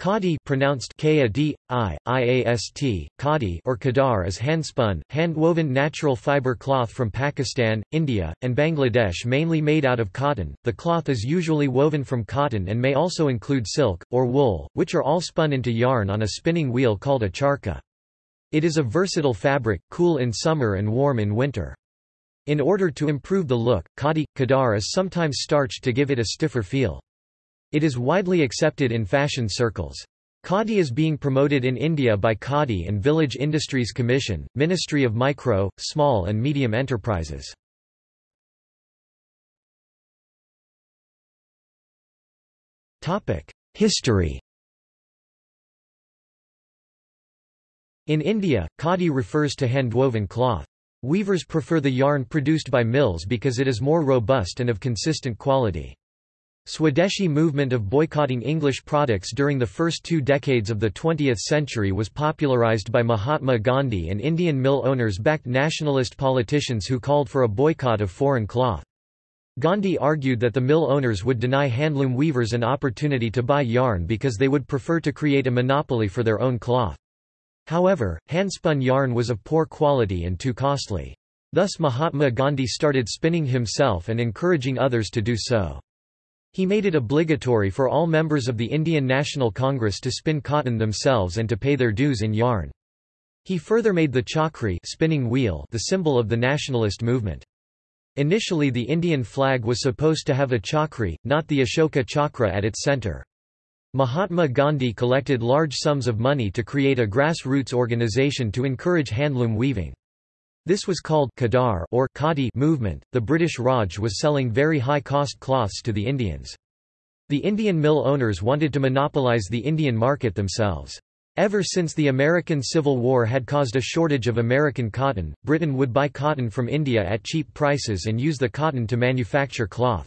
Khadi pronounced K-A-D, I, I-A-S-T, Khadi or Khadar is handspun, hand-woven natural fiber cloth from Pakistan, India, and Bangladesh mainly made out of cotton. The cloth is usually woven from cotton and may also include silk, or wool, which are all spun into yarn on a spinning wheel called a charkha. It is a versatile fabric, cool in summer and warm in winter. In order to improve the look, khadi, khadar is sometimes starched to give it a stiffer feel. It is widely accepted in fashion circles. Khadi is being promoted in India by Khadi and Village Industries Commission, Ministry of Micro, Small and Medium Enterprises. History In India, khadi refers to hand-woven cloth. Weavers prefer the yarn produced by mills because it is more robust and of consistent quality. Swadeshi movement of boycotting English products during the first two decades of the 20th century was popularized by Mahatma Gandhi and Indian mill owners backed nationalist politicians who called for a boycott of foreign cloth. Gandhi argued that the mill owners would deny handloom weavers an opportunity to buy yarn because they would prefer to create a monopoly for their own cloth. However, handspun yarn was of poor quality and too costly. Thus Mahatma Gandhi started spinning himself and encouraging others to do so. He made it obligatory for all members of the Indian National Congress to spin cotton themselves and to pay their dues in yarn. He further made the charkha spinning wheel the symbol of the nationalist movement. Initially the Indian flag was supposed to have a charkha, not the Ashoka chakra at its center. Mahatma Gandhi collected large sums of money to create a grassroots organization to encourage handloom weaving. This was called Khadar or Khadi movement. The British Raj was selling very high-cost cloths to the Indians. The Indian mill owners wanted to monopolize the Indian market themselves. Ever since the American Civil War had caused a shortage of American cotton, Britain would buy cotton from India at cheap prices and use the cotton to manufacture cloth.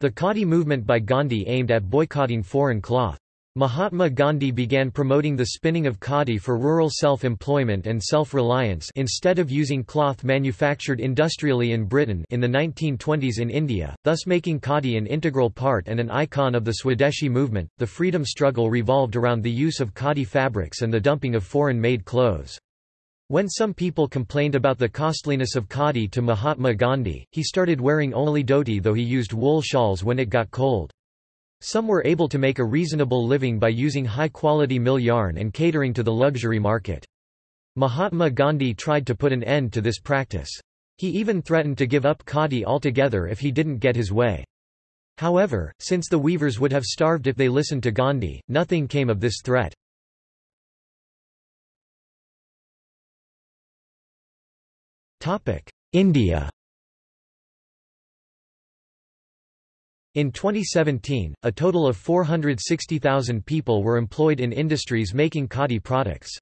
The Khadi movement by Gandhi aimed at boycotting foreign cloth. Mahatma Gandhi began promoting the spinning of khadi for rural self-employment and self-reliance instead of using cloth manufactured industrially in Britain in the 1920s in India, thus making khadi an integral part and an icon of the Swadeshi movement. The freedom struggle revolved around the use of khadi fabrics and the dumping of foreign-made clothes. When some people complained about the costliness of khadi to Mahatma Gandhi, he started wearing only dhoti though he used wool shawls when it got cold. Some were able to make a reasonable living by using high-quality mill yarn and catering to the luxury market. Mahatma Gandhi tried to put an end to this practice. He even threatened to give up khadi altogether if he didn't get his way. However, since the weavers would have starved if they listened to Gandhi, nothing came of this threat. India In 2017, a total of 460,000 people were employed in industries making khadi products.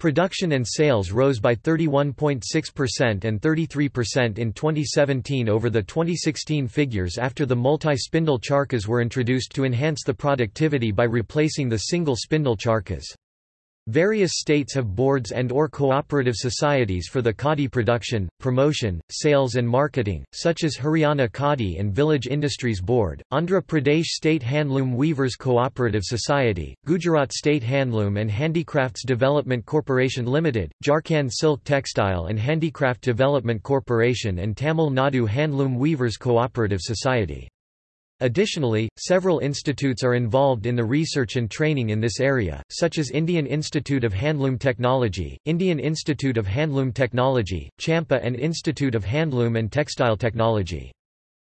Production and sales rose by 31.6% and 33% in 2017 over the 2016 figures after the multi-spindle charkhas were introduced to enhance the productivity by replacing the single spindle charkhas. Various states have boards and or cooperative societies for the khadi production, promotion, sales and marketing, such as Haryana Khadi and Village Industries Board, Andhra Pradesh State Handloom Weavers Cooperative Society, Gujarat State Handloom and Handicrafts Development Corporation Limited, Jharkhand Silk Textile and Handicraft Development Corporation and Tamil Nadu Handloom Weavers Cooperative Society. Additionally, several institutes are involved in the research and training in this area, such as Indian Institute of Handloom Technology, Indian Institute of Handloom Technology, Champa and Institute of Handloom and Textile Technology.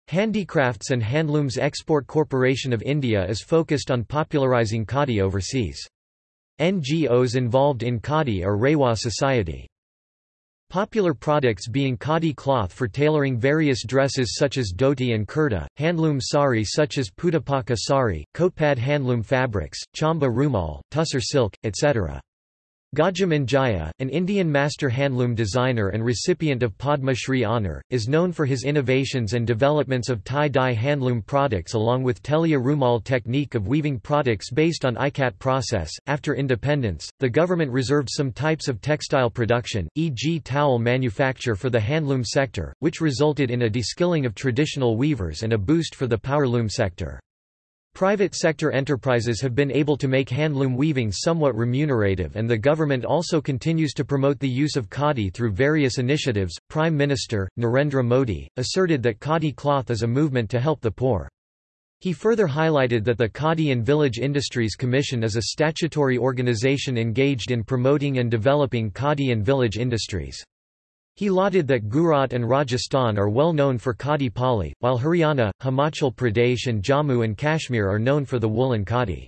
Handicrafts and Handlooms Export Corporation of India is focused on popularising khadi overseas. NGOs involved in khadi are Rewa Society. Popular products being khadi cloth for tailoring various dresses such as dhoti and kurta, handloom sari such as putapaka sari, kotpad handloom fabrics, chamba rumal, tussar silk, etc. Gajam Anjaiah, an Indian master handloom designer and recipient of Padma Shri honour, is known for his innovations and developments of tie-dye handloom products along with Telia Rumal technique of weaving products based on ikat process. After independence, the government reserved some types of textile production, e.g. towel manufacture for the handloom sector, which resulted in a deskilling of traditional weavers and a boost for the powerloom sector. Private sector enterprises have been able to make handloom weaving somewhat remunerative and the government also continues to promote the use of khadi through various initiatives. Prime Minister, Narendra Modi, asserted that khadi cloth is a movement to help the poor. He further highlighted that the Khadi and Village Industries Commission is a statutory organization engaged in promoting and developing khadi and village industries. He lauded that Gujarat and Rajasthan are well known for khadi pali, while Haryana, Himachal Pradesh and Jammu and Kashmir are known for the woolen khadi.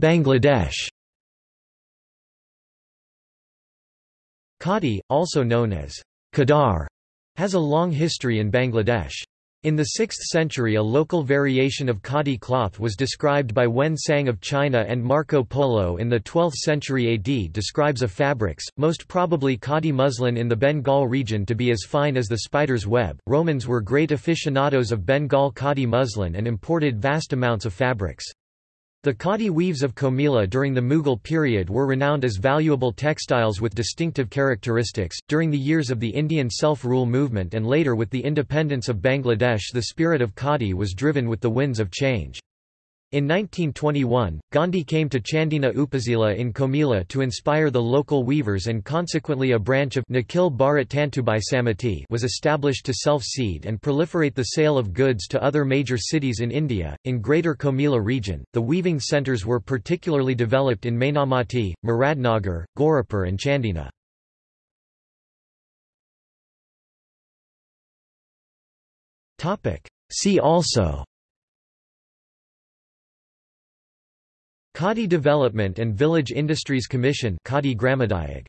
Bangladesh Khadi, also known as Khadar, has a long history in Bangladesh. In the 6th century a local variation of khadi cloth was described by Hiuen Tsang of China and Marco Polo in the 12th century AD describes a fabrics, most probably khadi muslin in the Bengal region to be as fine as the spider's web. Romans were great aficionados of Bengal khadi muslin and imported vast amounts of fabrics. The khadi weaves of Comilla during the Mughal period were renowned as valuable textiles with distinctive characteristics. During the years of the Indian self rule movement and later with the independence of Bangladesh, the spirit of khadi was driven with the winds of change. In 1921, Gandhi came to Chandina Upazila in Comilla to inspire the local weavers and consequently a branch of Nikhil Bharat Tantubai Samiti was established to self-seed and proliferate the sale of goods to other major cities in India. In Greater Comilla region, the weaving centres were particularly developed in Mainamati, Muradnagar, Gauripur and Chandina. See also Khadi Development and Village Industries Commission Khadi Gramodyog